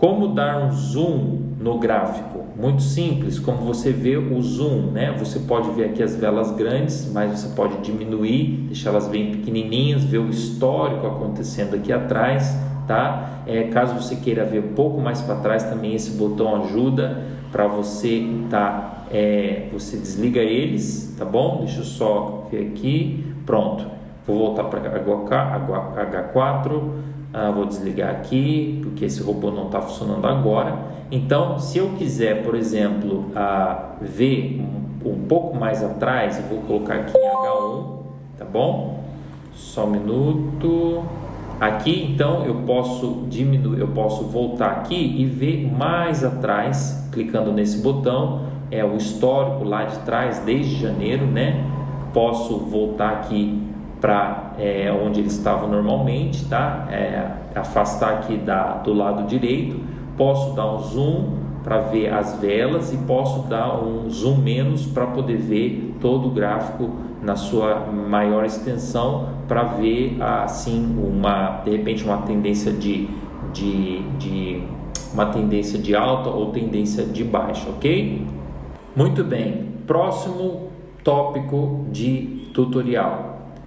Como dar um zoom no gráfico? Muito simples, como você vê o zoom, né? Você pode ver aqui as velas grandes, mas você pode diminuir, deixá-las bem pequenininhas, ver o histórico acontecendo aqui atrás, tá? É, caso você queira ver um pouco mais para trás, também esse botão ajuda para você tá, é, você desliga eles, tá bom? Deixa eu só ver aqui, pronto. Vou voltar para H4 ah, vou desligar aqui porque esse robô não está funcionando agora. Então, se eu quiser, por exemplo, ah, ver um, um, pouco mais atrás, eu vou colocar aqui em H1, tá bom? Só um minuto. Aqui, então, eu posso diminuir, eu posso voltar aqui e ver mais atrás, clicando nesse botão, é o histórico lá de trás desde janeiro, né? Posso voltar aqui para é, onde eles estavam normalmente, tá? É, afastar aqui da, do lado direito, posso dar um zoom para ver as velas e posso dar um zoom menos para poder ver todo o gráfico na sua maior extensão para ver assim uma de repente uma tendência de, de, de uma tendência de alta ou tendência de baixa, ok? Muito bem, próximo tópico de tutorial